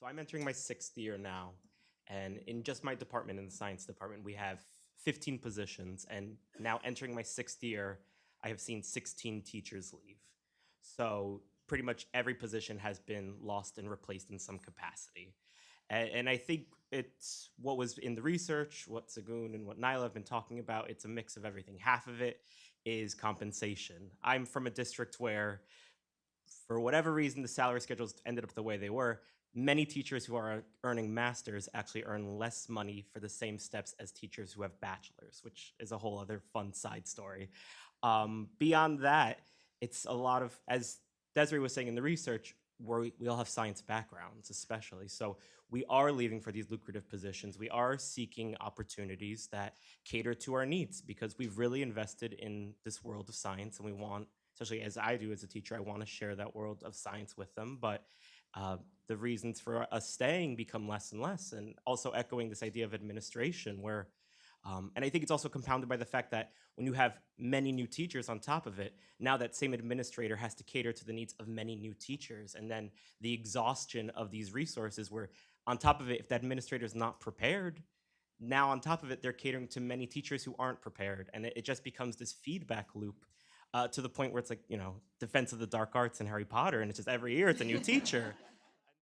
So I'm entering my sixth year now, and in just my department, in the science department, we have 15 positions, and now entering my sixth year, I have seen 16 teachers leave. So pretty much every position has been lost and replaced in some capacity. And, and I think it's what was in the research, what Sagun and what Nyla have been talking about. It's a mix of everything. Half of it is compensation. I'm from a district where, for whatever reason, the salary schedules ended up the way they were. Many teachers who are earning masters actually earn less money for the same steps as teachers who have bachelors, which is a whole other fun side story. Um, beyond that, it's a lot of, as Desiree was saying in the research, where we, we all have science backgrounds, especially. So we are leaving for these lucrative positions. We are seeking opportunities that cater to our needs because we've really invested in this world of science and we want, especially as I do as a teacher, I want to share that world of science with them. But uh, the reasons for us staying become less and less. And also echoing this idea of administration where um, and I think it's also compounded by the fact that when you have many new teachers on top of it, now that same administrator has to cater to the needs of many new teachers. And then the exhaustion of these resources where on top of it, if the administrator is not prepared, now on top of it, they're catering to many teachers who aren't prepared. And it, it just becomes this feedback loop uh, to the point where it's like, you know, defense of the dark arts and Harry Potter. And it's just every year it's a new teacher.